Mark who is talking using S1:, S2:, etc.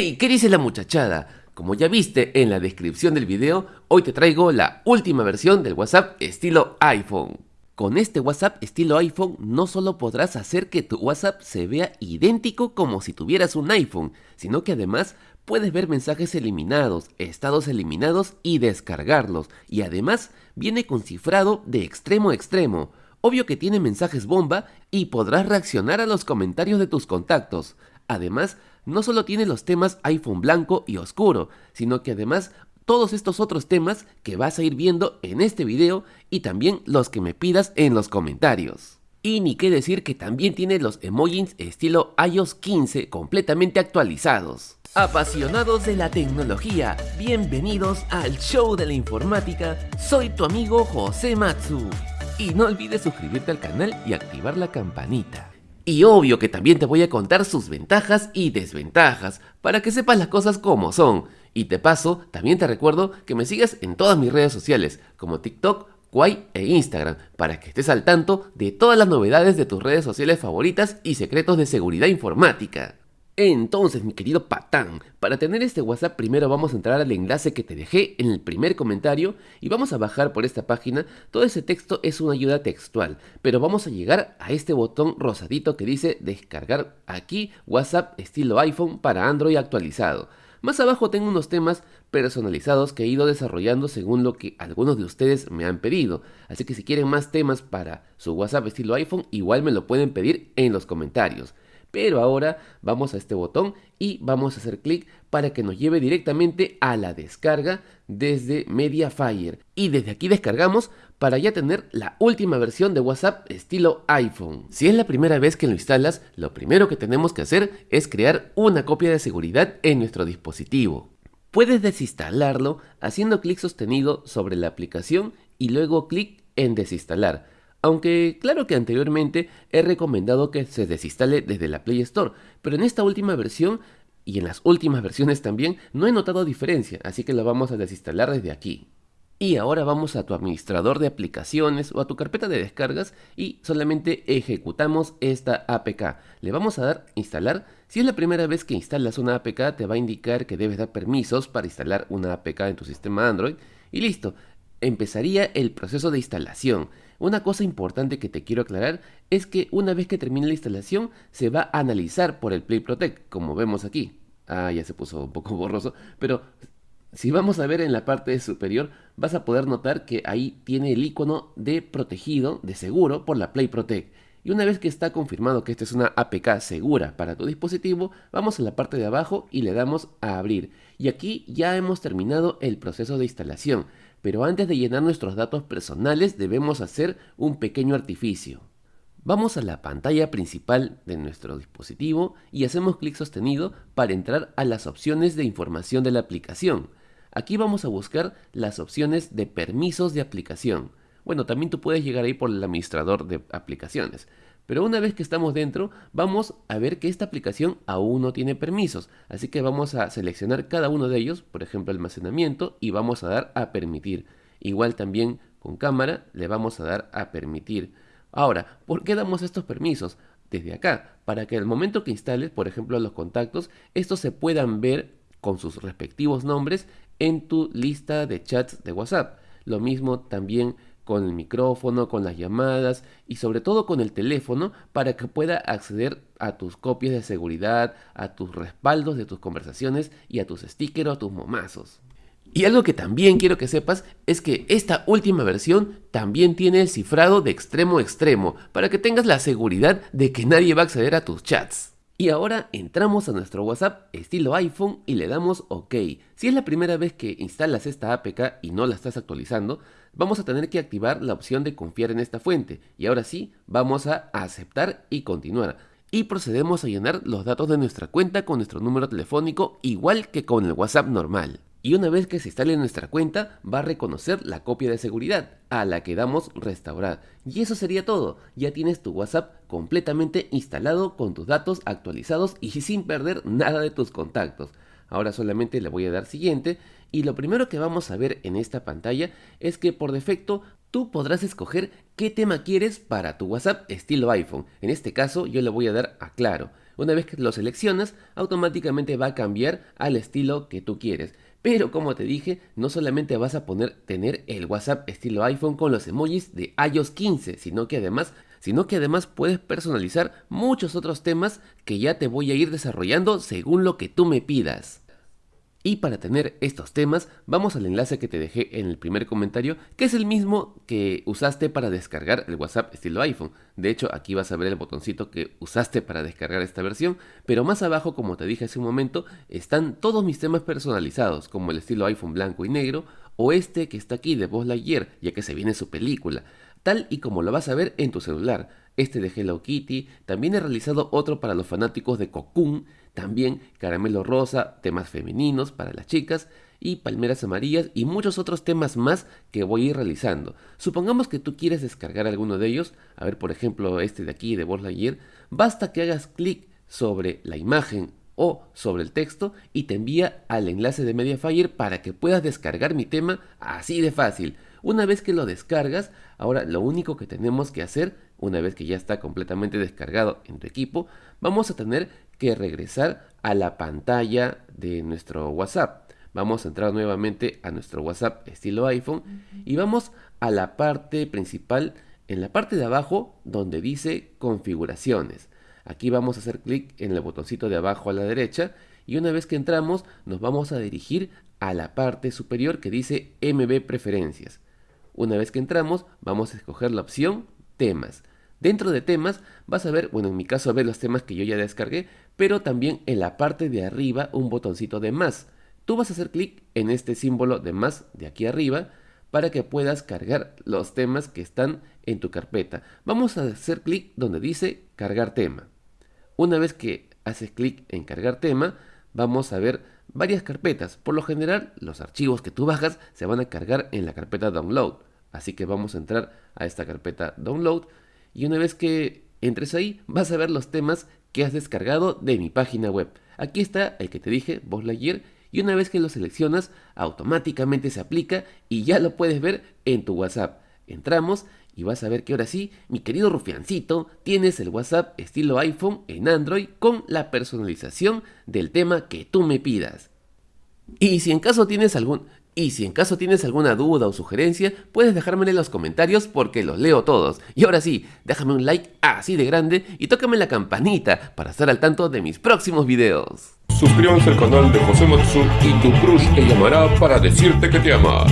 S1: ¡Hey! ¿Qué dice la muchachada? Como ya viste en la descripción del video, hoy te traigo la última versión del WhatsApp estilo iPhone. Con este WhatsApp estilo iPhone no solo podrás hacer que tu WhatsApp se vea idéntico como si tuvieras un iPhone, sino que además puedes ver mensajes eliminados, estados eliminados y descargarlos. Y además viene con cifrado de extremo a extremo. Obvio que tiene mensajes bomba y podrás reaccionar a los comentarios de tus contactos. Además, no solo tiene los temas iPhone blanco y oscuro, sino que además todos estos otros temas que vas a ir viendo en este video y también los que me pidas en los comentarios. Y ni qué decir que también tiene los emojis estilo iOS 15 completamente actualizados. Apasionados de la tecnología, bienvenidos al show de la informática, soy tu amigo José Matsu. Y no olvides suscribirte al canal y activar la campanita. Y obvio que también te voy a contar sus ventajas y desventajas, para que sepas las cosas como son. Y te paso, también te recuerdo que me sigas en todas mis redes sociales, como TikTok, Kwai e Instagram, para que estés al tanto de todas las novedades de tus redes sociales favoritas y secretos de seguridad informática. Entonces, mi querido patán, para tener este WhatsApp primero vamos a entrar al enlace que te dejé en el primer comentario y vamos a bajar por esta página. Todo ese texto es una ayuda textual, pero vamos a llegar a este botón rosadito que dice descargar aquí WhatsApp estilo iPhone para Android actualizado. Más abajo tengo unos temas personalizados que he ido desarrollando según lo que algunos de ustedes me han pedido. Así que si quieren más temas para su WhatsApp estilo iPhone, igual me lo pueden pedir en los comentarios. Pero ahora vamos a este botón y vamos a hacer clic para que nos lleve directamente a la descarga desde Mediafire. Y desde aquí descargamos para ya tener la última versión de WhatsApp estilo iPhone. Si es la primera vez que lo instalas, lo primero que tenemos que hacer es crear una copia de seguridad en nuestro dispositivo. Puedes desinstalarlo haciendo clic sostenido sobre la aplicación y luego clic en desinstalar aunque claro que anteriormente he recomendado que se desinstale desde la Play Store, pero en esta última versión y en las últimas versiones también no he notado diferencia, así que lo vamos a desinstalar desde aquí. Y ahora vamos a tu administrador de aplicaciones o a tu carpeta de descargas y solamente ejecutamos esta APK. Le vamos a dar instalar. Si es la primera vez que instalas una APK te va a indicar que debes dar permisos para instalar una APK en tu sistema Android y listo empezaría el proceso de instalación. Una cosa importante que te quiero aclarar es que una vez que termine la instalación se va a analizar por el Play Protect, como vemos aquí. Ah, ya se puso un poco borroso, pero si vamos a ver en la parte superior vas a poder notar que ahí tiene el icono de protegido, de seguro, por la Play Protect. Y una vez que está confirmado que esta es una APK segura para tu dispositivo, vamos a la parte de abajo y le damos a abrir. Y aquí ya hemos terminado el proceso de instalación pero antes de llenar nuestros datos personales debemos hacer un pequeño artificio. Vamos a la pantalla principal de nuestro dispositivo y hacemos clic sostenido para entrar a las opciones de información de la aplicación. Aquí vamos a buscar las opciones de permisos de aplicación. Bueno, también tú puedes llegar ahí por el administrador de aplicaciones. Pero una vez que estamos dentro, vamos a ver que esta aplicación aún no tiene permisos. Así que vamos a seleccionar cada uno de ellos, por ejemplo almacenamiento, y vamos a dar a permitir. Igual también con cámara le vamos a dar a permitir. Ahora, ¿por qué damos estos permisos? Desde acá, para que al momento que instales, por ejemplo, los contactos, estos se puedan ver con sus respectivos nombres en tu lista de chats de WhatsApp. Lo mismo también con el micrófono, con las llamadas y sobre todo con el teléfono para que pueda acceder a tus copias de seguridad, a tus respaldos de tus conversaciones y a tus stickers o a tus momazos. Y algo que también quiero que sepas es que esta última versión también tiene el cifrado de extremo a extremo para que tengas la seguridad de que nadie va a acceder a tus chats. Y ahora entramos a nuestro WhatsApp estilo iPhone y le damos OK. Si es la primera vez que instalas esta APK y no la estás actualizando, vamos a tener que activar la opción de confiar en esta fuente. Y ahora sí, vamos a aceptar y continuar. Y procedemos a llenar los datos de nuestra cuenta con nuestro número telefónico igual que con el WhatsApp normal y una vez que se instale nuestra cuenta va a reconocer la copia de seguridad a la que damos restaurar. Y eso sería todo, ya tienes tu WhatsApp completamente instalado con tus datos actualizados y sin perder nada de tus contactos. Ahora solamente le voy a dar siguiente y lo primero que vamos a ver en esta pantalla es que por defecto tú podrás escoger qué tema quieres para tu WhatsApp estilo iPhone. En este caso yo le voy a dar a claro. Una vez que lo seleccionas, automáticamente va a cambiar al estilo que tú quieres. Pero como te dije, no solamente vas a poner tener el WhatsApp estilo iPhone con los emojis de iOS 15, sino que además sino que además puedes personalizar muchos otros temas que ya te voy a ir desarrollando según lo que tú me pidas. Y para tener estos temas, vamos al enlace que te dejé en el primer comentario, que es el mismo que usaste para descargar el WhatsApp estilo iPhone. De hecho, aquí vas a ver el botoncito que usaste para descargar esta versión, pero más abajo, como te dije hace un momento, están todos mis temas personalizados, como el estilo iPhone blanco y negro, o este que está aquí de Buzz Lightyear, ya que se viene su película tal y como lo vas a ver en tu celular. Este de Hello Kitty, también he realizado otro para los fanáticos de Cocoon, también caramelo rosa, temas femeninos para las chicas y palmeras amarillas y muchos otros temas más que voy a ir realizando. Supongamos que tú quieres descargar alguno de ellos, a ver por ejemplo este de aquí de Buzz Lightyear, basta que hagas clic sobre la imagen o sobre el texto y te envía al enlace de Mediafire para que puedas descargar mi tema así de fácil. Una vez que lo descargas, ahora lo único que tenemos que hacer, una vez que ya está completamente descargado en tu equipo, vamos a tener que regresar a la pantalla de nuestro WhatsApp. Vamos a entrar nuevamente a nuestro WhatsApp estilo iPhone y vamos a la parte principal, en la parte de abajo donde dice configuraciones. Aquí vamos a hacer clic en el botoncito de abajo a la derecha y una vez que entramos nos vamos a dirigir a la parte superior que dice MB preferencias. Una vez que entramos, vamos a escoger la opción temas. Dentro de temas vas a ver, bueno en mi caso ver los temas que yo ya descargué, pero también en la parte de arriba un botoncito de más. Tú vas a hacer clic en este símbolo de más de aquí arriba para que puedas cargar los temas que están en tu carpeta. Vamos a hacer clic donde dice cargar tema. Una vez que haces clic en cargar tema, vamos a ver varias carpetas. Por lo general, los archivos que tú bajas se van a cargar en la carpeta download. Así que vamos a entrar a esta carpeta download y una vez que entres ahí vas a ver los temas que has descargado de mi página web. Aquí está el que te dije, Boss Lightyear, y una vez que lo seleccionas automáticamente se aplica y ya lo puedes ver en tu WhatsApp. Entramos y vas a ver que ahora sí, mi querido rufiancito, tienes el WhatsApp estilo iPhone en Android con la personalización del tema que tú me pidas. Y si en caso tienes algún y si en caso tienes alguna duda o sugerencia, puedes dejármela en los comentarios porque los leo todos. Y ahora sí, déjame un like así de grande y tócame la campanita para estar al tanto de mis próximos videos.
S2: Suscríbanse al canal de José Matsu y tu crush te llamará para decirte que te ama.